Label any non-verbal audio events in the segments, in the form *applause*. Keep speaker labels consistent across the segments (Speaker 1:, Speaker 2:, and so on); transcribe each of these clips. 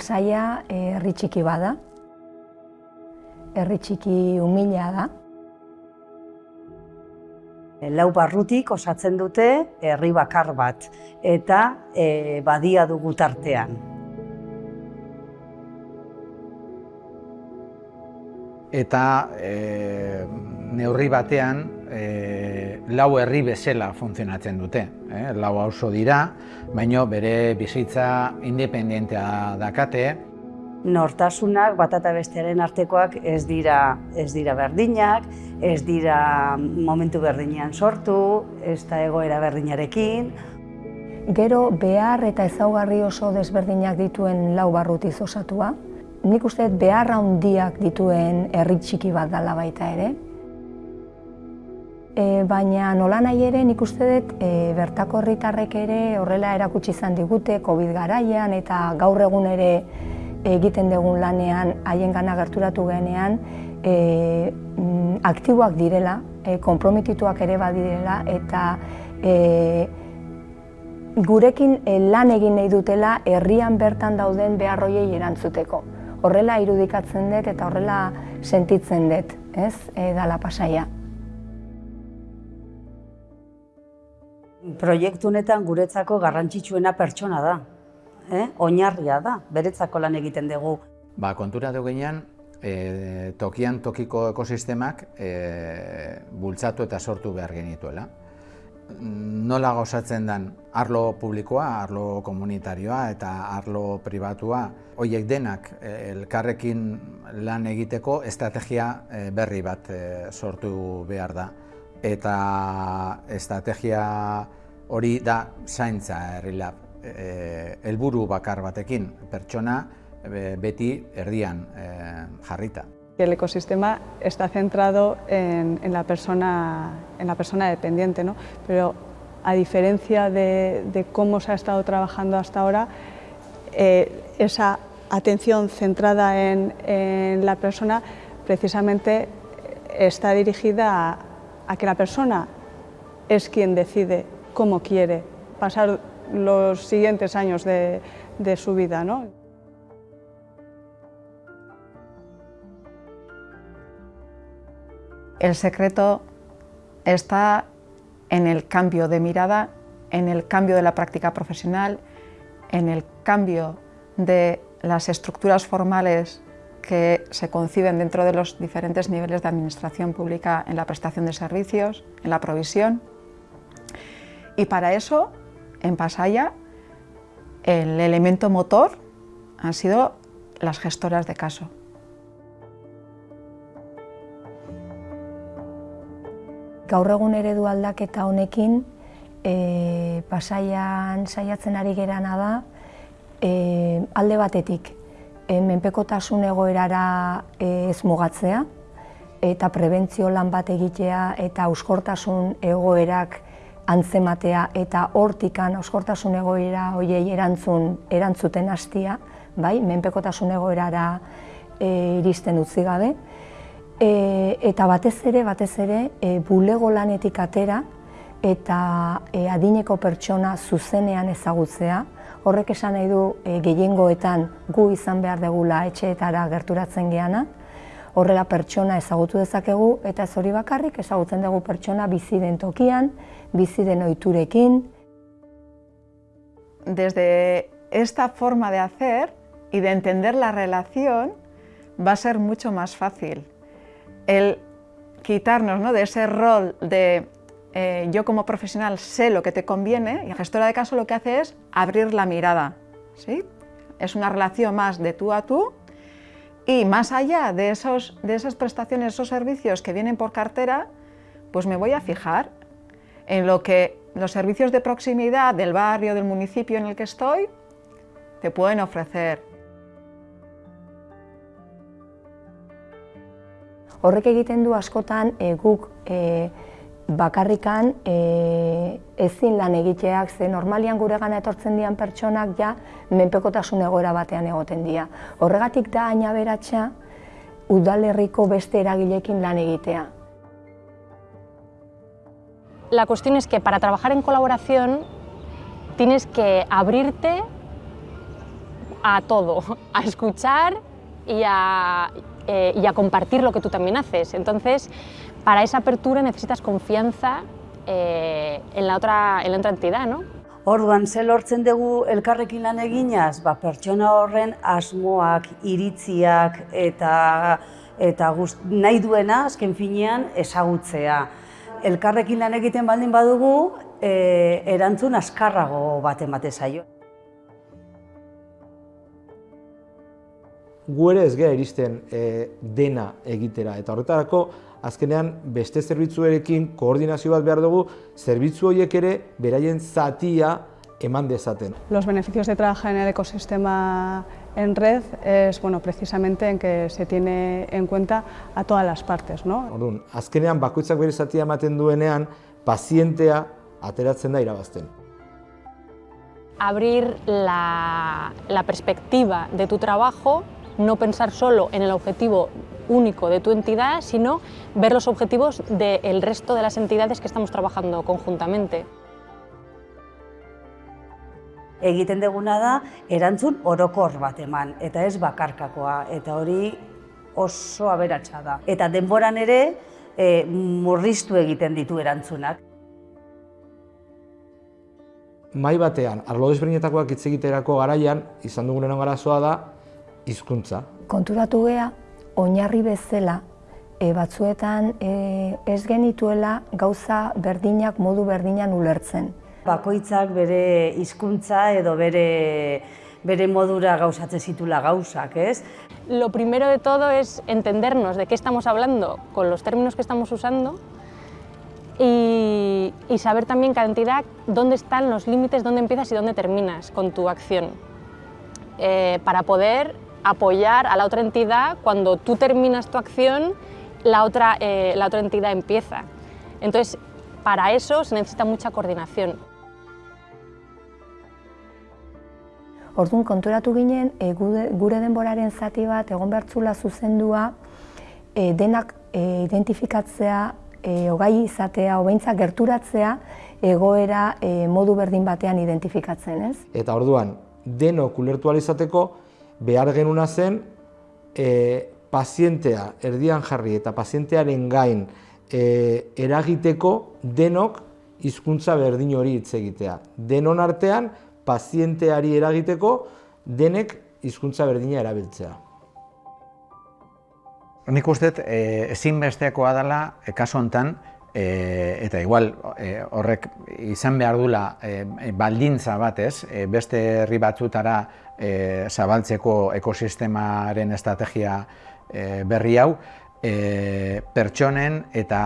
Speaker 1: Pasaia herri txiki bada, herri txiki humila da.
Speaker 2: Lau barrutik osatzen dute herri bakar bat eta e, badia dugu tartean.
Speaker 3: Eta e, neurri batean e, lau herri bezala funtzionatzen dute. Eh? Lau auzo dira, baino bere bizitza independentea dakate,
Speaker 2: nortasunak bat eta bestearen artekoak ez dira ez dira berdinak, ez dira momentu berdinean sortu, ez da egoera berdinarekin.
Speaker 1: Gero behar eta ezaugarri oso desberdinak dituen lau barrutiz osatua. Nik uste behar handiak dituen herri txiki bat dela baita ere. E, baina nola nahi ere nik uste dut e, bertako herritarrek ere horrela erakutsi izan digute COVID garaian eta gaur egun ere egiten dugun lanean, haien gana gerturatu genean, e, aktiboak direla, e, komprometituak ere badirela, eta e, gurekin lan egin nahi dutela herrian bertan dauden beharroiei erantzuteko. Horrela irudikatzen dut eta horrela sentitzen dut, ez, e, dala pasaia.
Speaker 2: Proiektu honetan guretzako garrantzitsuena pertsona da eh? oinarria da, beretzako lan egiten dugu.
Speaker 3: Ba, kontura dugu gainean, e, tokian tokiko ekosistemak e, bultzatu eta sortu behar genituela. Nola gozatzen den arlo publikoa, arlo komunitarioa eta arlo pribatua, horiek denak e, elkarrekin lan egiteko estrategia berri bat sortu behar da. Eta estrategia hori da zaintza herri lab eh, helburu bakar batekin pertsona eh, beti erdian eh, jarrita.
Speaker 4: El ecosistema está centrado en, en, la, persona, en la persona dependiente, ¿no? pero a diferencia de, de cómo se ha estado trabajando hasta ahora, eh, esa atención centrada en, en, la persona precisamente está dirigida a, a que la persona es quien decide cómo quiere pasar los siguientes años de, su vida. ¿no?
Speaker 5: El secreto está en el cambio de mirada, en el cambio de la práctica profesional, en el cambio de las estructuras formales que se conciben dentro de los diferentes niveles de administración pública en la prestación de servicios, en la provisión. Y para eso en Pasaya el elemento motor han sido las gestoras de caso.
Speaker 1: Gaur egun eredu aldaketa honekin, e, pasaian saiatzen ari gerana da, e, alde batetik, e, menpekotasun egoerara e, ez mugatzea, eta prebentzio lan bat egitea eta auskortasun egoerak antzematea eta hortikan auskortasun egoera hoiei erantzun erantzuten hastia, bai, menpekotasun egoerara e, iristen utzi gabe. E, eta batez ere, batez ere, e, bulego lanetik atera eta e, adineko pertsona zuzenean ezagutzea, horrek esan nahi du e, gehiengoetan gu izan behar degula etxeetara gerturatzen geana, horrela pertsona ezagutu dezakegu eta ez hori bakarrik ezagutzen dugu pertsona bizi den tokian, bizi den ohiturekin.
Speaker 5: Desde esta forma de hacer y de entender la relación va a ser mucho más fácil el quitarnos ¿no? de ese rol de eh, yo como profesional sé lo que te conviene y la gestora de caso lo que hace es abrir la mirada. ¿sí? Es una relación más de tú a tú y más allá de, esos, de esas prestaciones, esos servicios que vienen por cartera, pues me voy a fijar en lo que los servicios de proximidad del barrio, del municipio en el que estoy, te pueden ofrecer.
Speaker 1: Horrek egiten du askotan e, bakarrikan e, ezin lan egiteak, ze normalian gure gana etortzen dian pertsonak ja menpekotasun egoera batean egoten dira. Horregatik da aina beratxa udalerriko beste eragilekin lan egitea.
Speaker 6: La cuestión es que para trabajar en colaboración tienes que abrirte a todo, *laughs* a escuchar y a, eh, y a compartir lo que tú también haces. Entonces, para esa apertura necesitas confianza eh, en, la otra, en la otra entidad, ¿no?
Speaker 2: Orduan, ze lortzen dugu elkarrekin lan eginaz, ba, pertsona horren asmoak, iritziak eta eta gust, nahi duena azken finean ezagutzea. Elkarrekin lan egiten baldin badugu, e, erantzun askarrago bat emate
Speaker 7: gu ere ez gara iristen e, dena egitera. Eta horretarako, azkenean beste zerbitzuerekin koordinazio bat behar dugu, zerbitzu horiek ere beraien zatia eman dezaten.
Speaker 4: Los beneficios de trabajar en el ecosistema en red es bueno, precisamente en que se tiene en cuenta a todas las partes. ¿no?
Speaker 7: Orduan, azkenean bakoitzak bere zatia ematen duenean, pazientea ateratzen da irabazten.
Speaker 6: Abrir la, la perspectiva de tu trabajo no pensar solo en el objetivo único de tu entidad, sino ver los objetivos del resto de las entidades que estamos trabajando conjuntamente.
Speaker 2: Egiten deguna da, erantzun orokor bat eman, eta ez bakarkakoa, eta hori oso aberatsa da. Eta denboran ere, e, murriztu egiten ditu erantzunak.
Speaker 7: Mai batean, arlo desberdinetakoak hitz egiterako garaian, izan dugunen garazoa da, hizkuntza.
Speaker 1: Konturatu gea, oinarri bezala, e, batzuetan e, ez genituela gauza berdinak modu berdinan ulertzen.
Speaker 2: Bakoitzak bere hizkuntza edo bere bere modura gauzatzen zitula gauzak, ez?
Speaker 6: Lo primero de todo es entendernos de qué estamos hablando con los términos que estamos usando y, y saber también cada entidad dónde están los límites, dónde empiezas y dónde terminas con tu acción. Eh, para poder apoyar a la otra entidad cuando tú terminas tu acción, la otra, eh, la otra entidad empieza. Entonces, para eso se necesita mucha coordinación.
Speaker 1: Orduan konturatu ginen, e, gure denboraren zati bat egon bertzula zuzendua, e, denak e, identifikatzea, e, ogai izatea, obeintza gerturatzea, egoera e, modu berdin batean identifikatzen, ez?
Speaker 7: Eta orduan, denok ulertu izateko, behar genuna zen e, pazientea erdian jarri eta pazientearen gain e, eragiteko denok hizkuntza berdin hori hitz egitea. Denon artean pazienteari eragiteko denek hizkuntza berdina erabiltzea.
Speaker 3: Nik uste e, ezinbestekoa dela e, kasu hontan e, eta igual e, horrek izan behar dula e, baldintza batez, e, beste herri batzutara e, zabaltzeko ekosistemaren estrategia e, berri hau, e, pertsonen eta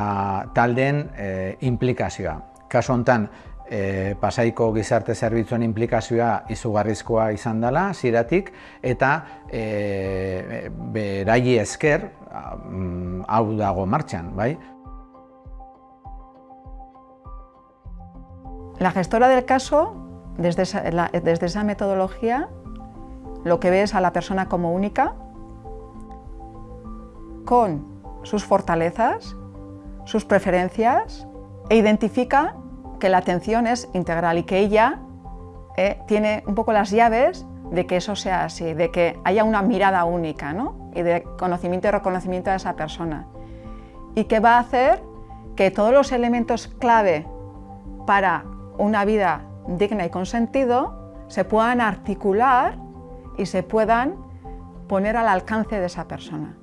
Speaker 3: taldeen e, implikazioa. Kaso hontan, e, pasaiko gizarte zerbitzuen implikazioa izugarrizkoa izan dela, ziratik, eta e, berai esker mm, hau dago martxan, bai?
Speaker 5: La gestora del caso, desde esa, desde esa metodología, lo que ve es a la persona como única, con sus fortalezas, sus preferencias, e identifica que la atención es integral y que ella eh, tiene un poco las llaves de que eso sea así, de que haya una mirada única ¿no? y de conocimiento y reconocimiento de esa persona. Y que va a hacer que todos los elementos clave para una vida digna y con sentido se puedan articular y se puedan poner al alcance de esa persona.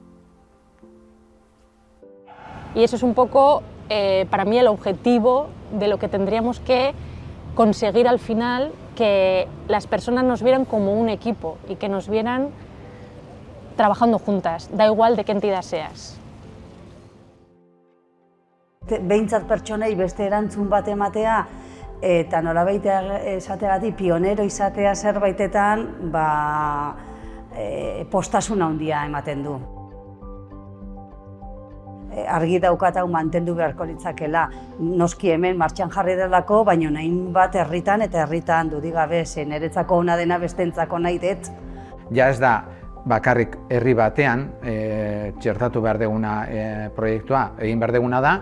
Speaker 6: Y eso es un poco, eh, para mí, el objetivo de lo que tendríamos que conseguir al final, que las personas nos vieran como un equipo y que nos vieran trabajando juntas, da igual de qué entidad seas.
Speaker 2: Behintzat pertsonei beste erantzun bat ematea eta nolabait esateagatik pionero izatea zerbaitetan ba, e, postasuna handia ematen du. E, argi daukat hau mantendu beharko litzakela. Noski hemen martxan jarri delako, baina nahin bat herritan eta herritan dudigabe zen eretzako ona dena bestentzako nahi dut.
Speaker 3: Ja ez da bakarrik herri batean e, txertatu behar deguna e, proiektua, egin behar deguna da,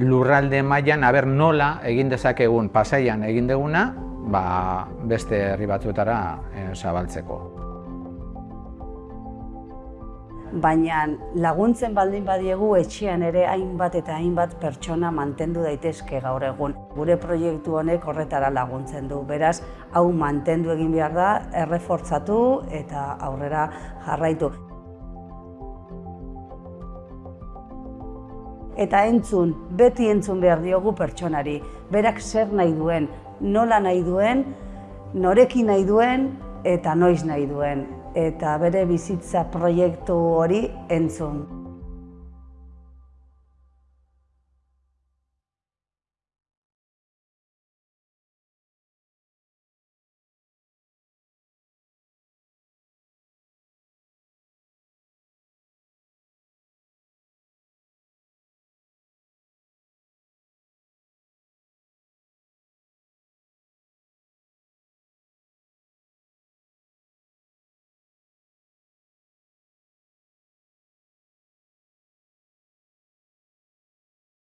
Speaker 3: lurralde mailan aber nola egin dezakegun pasaian egin deguna, ba, beste herri batzuetara eh, zabaltzeko.
Speaker 2: Baina laguntzen baldin badiegu etxean ere hainbat eta hainbat pertsona mantendu daitezke gaur egun. Gure proiektu honek horretara laguntzen du, beraz, hau mantendu egin behar da, errefortzatu eta aurrera jarraitu. Eta entzun, beti entzun behar diogu pertsonari. Berak zer nahi duen, nola nahi duen, norekin nahi duen eta noiz nahi duen. Eta bere bizitza proiektu hori entzun.